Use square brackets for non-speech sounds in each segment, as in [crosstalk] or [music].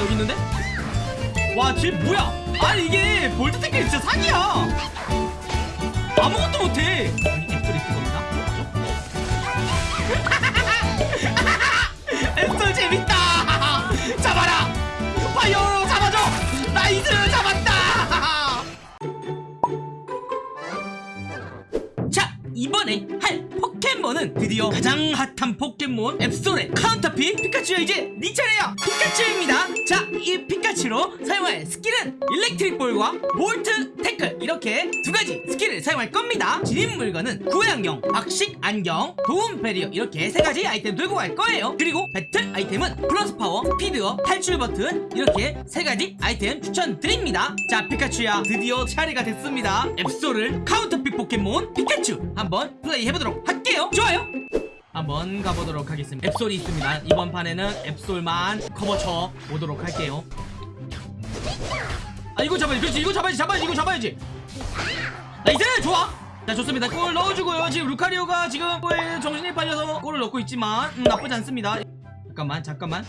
여기 있는데? 와 쟤 뭐야? 아니 이게 볼트 태클 진짜 사기야. 아무것도 못해 드디어 가장 핫한 포켓몬 앱솔의 counter pick 피카츄야 이제 네 차례야. 피카츄입니다. 자 이 피카츄로 사용할 스킬은 일렉트릭 볼과 볼트 태클. 이렇게 두 가지 스킬을 사용할 겁니다. 지닌 물건은 구양용 박식 안경 도움 베리어. 이렇게 세 가지 아이템 들고 갈 거예요. 그리고 배틀 아이템은 플러스 파워 스피드업 탈출 버튼. 이렇게 세 가지 아이템 추천드립니다. 자 피카츄야 드디어 차례가 됐습니다. 앱솔을 counter pick 포켓몬 피카츄 한번 플레이 해보도록 할게요. 좋아요 한번 가보도록 하겠습니다. 앱솔이 있습니다. 이번 판에는 앱솔만 커버 쳐 보도록 할게요. 아 이거 잡아야지. 그렇지. 이거 잡아야지. 잡아야지. 이거 잡아야지. nice! 좋아! 자 좋습니다. 골 넣어주고요. 지금 루카리오가 지금 골에 정신이 팔려서 골을 넣고 있지만 음, 나쁘지 않습니다. 잠깐만 잠깐만.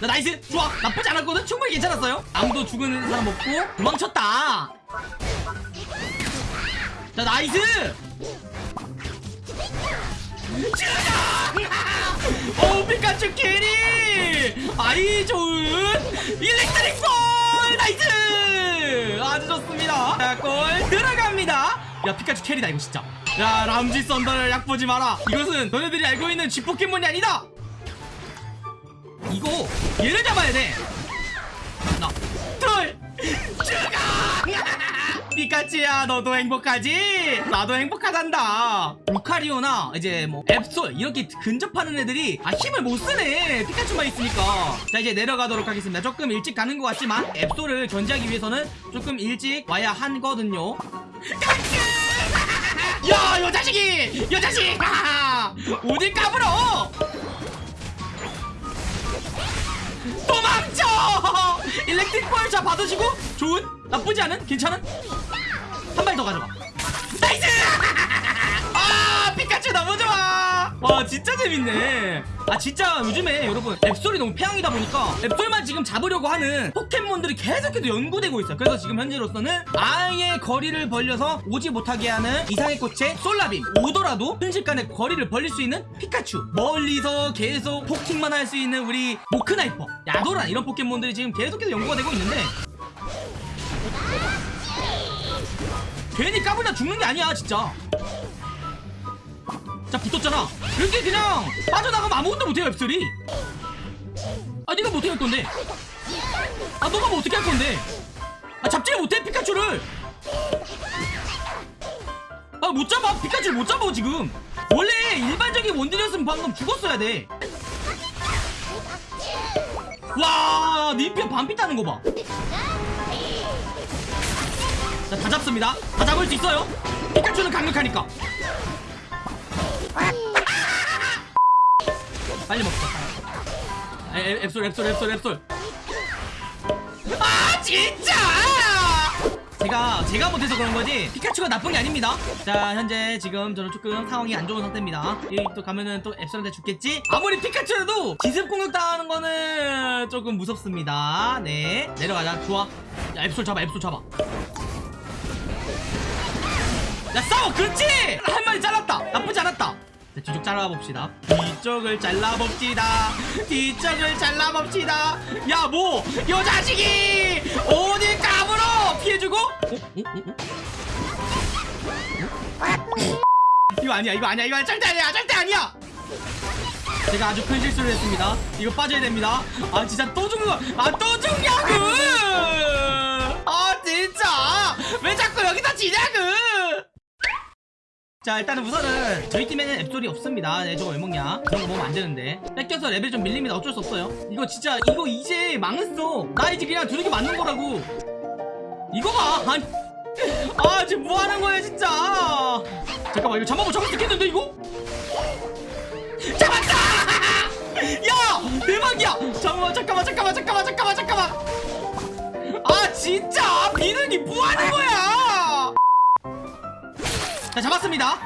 자 nice! 좋아! 나쁘지 않았거든? 충분히 괜찮았어요. 아무도 죽은 사람 없고 도망쳤다. 자 nice 오 피카츄 carry! 아이 좋은 일렉트릭 볼 nice 아주 좋습니다. 자 골 들어갑니다. 야 피카츄 carry다 이거 진짜. 야 람쥐 썬더를 얕보지 마라. 이것은 너네들이 알고 있는 쥐 포켓몬이 아니다! 이거 얘를 잡아야 돼. 하나 둘 죽어 피카츄야 너도 행복하지? 나도 행복하단다. 루카리오나 이제 뭐 앱솔 이렇게 근접하는 애들이 아 힘을 못 쓰네. 피카츄만 있으니까. 자 이제 내려가도록 하겠습니다. 조금 일찍 가는 것 같지만 앱솔을 견제하기 위해서는 조금 일찍 와야 하거든요. [laughs] 야 요 자식이! 요 자식! [laughs] 어딜 까불어? 도망쳐 일렉트릭 볼 자 받으시고. 좋은? 나쁘지 않은? 괜찮은? 한 발 더 가져가. nice! [laughs] 아 피카츄 너무 좋아 와 진짜 재밌네. 아 진짜 요즘에 여러분 앱솔이 너무 패왕이다 보니까 앱솔만 지금 잡으려고 하는 포켓몬들이 계속해서 연구되고 있어요. 그래서 지금 현재로서는 아예 거리를 벌려서 오지 못하게 하는 이상해꽃의 솔라빔 오더라도 순식간에 거리를 벌릴 수 있는 피카츄. 멀리서 계속 poking만 할 수 있는 우리 모크나이퍼 야도란 이런 포켓몬들이 지금 계속해서 연구가 되고 있는데. 괜히 까불다 죽는 게 아니야 진짜 자 붙었잖아. 이렇게 그냥 빠져나가면 아무것도 못해요 앱슬이. 아 네가 뭐 어떻게 할 건데. 아 너가 뭐 어떻게 할 건데? 아 잡지를 못해 피카츄를. 아 못 잡아. 피카츄를 못 잡아 지금. 원래 일반적인 원딜이었으면 방금 죽었어야 돼 와 님편 반피 따는 거 봐. 자, 다 잡습니다. 다 잡을 수 있어요. 피카츄는 강력하니까. 빨리 먹자. 아, 앱, 앱솔, 앱솔, 앱솔, 앱솔. 아, 진짜! 제가, 제가 못해서 그런 거지, 피카츄가 나쁜 게 아닙니다. 자, 현재 지금 저는 조금 상황이 안 좋은 상태입니다. 여기 또 가면은 또 앱솔한테 죽겠지? 아무리 피카츄라도 기습 공격 당하는 거는 조금 무섭습니다. 네. 내려가자. 좋아. 야, 앱솔 잡아, 앱솔 잡아. 야 싸워 그렇지 한 마리 잘랐다 나쁘지 않았다 자, 뒤쪽 잘라봅시다. 뒤쪽을 잘라봅시다. 뒤쪽을 잘라봅시다. 야 뭐? 요 자식이! 어디 까불어 피해주고? 어? 어? 어? 어? 이거 아니야 이거 아니야 이거 절대 아니야 절대 아니야! 제가 아주 큰 실수를 했습니다. 이거 빠져야 됩니다. 아 진짜 또 죽는 거아또 죽냐고 자 일단은 우선은 저희 팀에는 앱솔이 없습니다. 네 저거 왜 먹냐? 그런 거 먹으면 안 되는데. 뺏겨서 레벨 좀 밀립니다 어쩔 수 없어요. 이거 진짜 이거 이제 망했어. 나 이제 그냥 두르기 맞는 거라고. 이거 봐. 아니 [laughs] 아 지금 뭐 하는 거야 진짜? 잠깐만 이거 잡아봐 잡을 수 있겠는데 이거? 잡았다! [laughs] 야 대박이야! 잠깐만 잠깐만 잠깐만 잠깐만 잠깐만 잠깐만! 아 진짜? 비둘기 뭐 하는 거야 자 잡았습니다.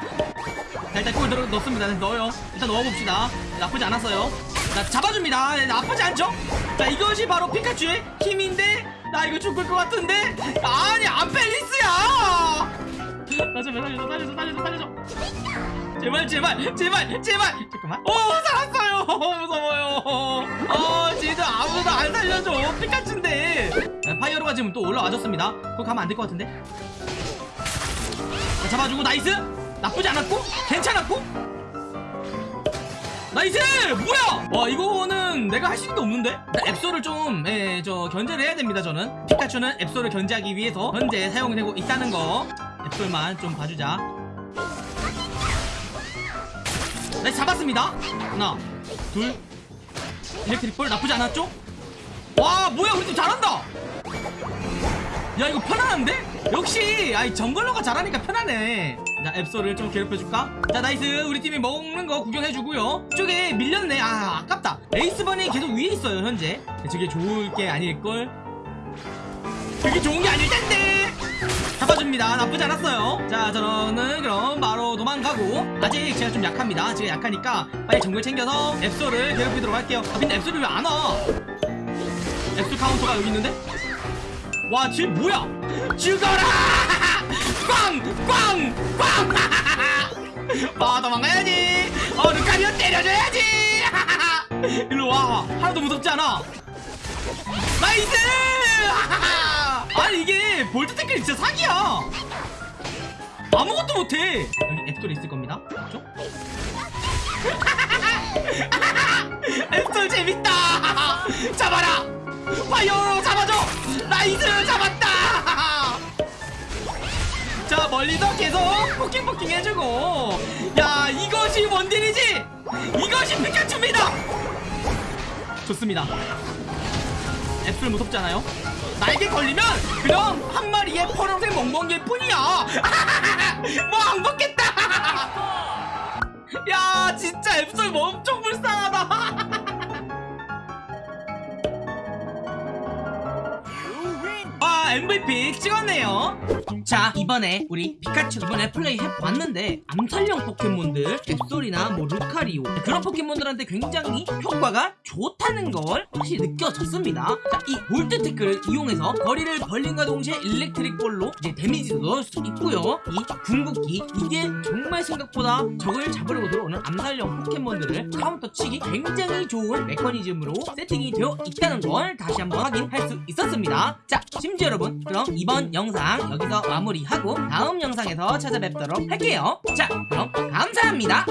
자 일단 골 넣, 넣습니다. 넣어요. 일단 넣어봅시다. 나쁘지 않았어요. 자 잡아줍니다. 네, 나쁘지 않죠? 자 이것이 바로 피카츄의 힘인데 나 이거 죽을 것 같은데? 아니 안펠리스야! 나 제발 살려줘 살려줘 살려줘 살려줘 제발 제발 제발 제발! 잠깐만. 오 살았어요! [laughs] 무서워요. 어 진짜 아무도 안 살려줘. 피카츄인데. 자, 파이어로가 지금 또 올라와줬습니다. 그거 가면 안 될 것 같은데? 자, 잡아주고 nice 나쁘지 않았고 괜찮았고 nice! 뭐야! 와 이거는 내가 할 수 있는 게 없는데? 자, 앱솔을 좀, 예, 저, 견제를 해야 됩니다, 저는. 피카츄는 앱솔을 견제하기 위해서 현재 사용되고 있다는 거. 앱솔만 좀 봐주자. 네, 잡았습니다. 하나, 둘. 일렉트릭 볼 나쁘지 않았죠? 와, 뭐야, 우리 팀 잘한다! 야, 이거 편안한데? 역시, 아이, jungler가 잘하니까 편하네. 자, 앱솔을 좀 괴롭혀줄까? 자, nice. 우리 팀이 먹는 거 구경해주고요. 저게 밀렸네. 아, 아깝다. 에이스번이 계속 위에 있어요, 현재. 저게 좋을 게 아닐걸? 그게 좋은 게 아닐 텐데! 잡아줍니다. 나쁘지 않았어요. 자, 저는 그럼 바로 도망가고. 아직 제가 좀 약합니다. 제가 약하니까 빨리 정글 챙겨서 앱소를 괴롭히도록 할게요. 아, 근데 앱소를 왜 안 와? 앱소 카운터가 여기 있는데? 와, 쟤 뭐야? 죽어라! 꽝! 꽝! 꽝! 아, 도망가야지! 어, 루카리오 때려줘야지! [laughs] 일로 와. 하나도 무섭지 않아. nice! [laughs] 아니, 이게 볼트 태클 진짜 사기야! 아무것도 못해! 여기 앱솔이 있을 겁니다. 그렇죠? [laughs] 앱솔 재밌다! 잡아라! 파이어로 잡아줘! nice! 잡았다! [laughs] 자 멀리서 계속 poking poking 해주고. 야 이것이 원딜이지? 이것이 피카츄입니다! 좋습니다. 앱솔 무섭잖아요? 날개 걸리면 그럼 한 마리의 퍼런색 멍멍이일 뿐이야! [laughs] 뭐 안 먹겠다! [laughs] 야 진짜 앱솔 뭐 엄청 불쌍하다 MVP 찍었네요. 자 이번에 우리 피카츄 이번에 플레이 해봤는데 암살형 포켓몬들 앱솔이나 뭐 루카리오. 그런 포켓몬들한테 굉장히 효과가 좋다는 걸 확실히 느껴졌습니다. 자 이 볼트 태클을 이용해서 거리를 벌린과 동시에 일렉트릭 볼로 이제 데미지도 넣을 수 있고요. 이 궁극기 이게 정말 생각보다 적을 잡으려고 들어오는 암살형 포켓몬들을 카운터 치기 굉장히 좋은 메커니즘으로 세팅이 되어 있다는 걸 다시 한번 확인할 수 있었습니다. 자 심지어 여러분 그럼 이번 영상 여기서 마무리하고 다음 영상에서 찾아뵙도록 할게요. 자 그럼 감사합니다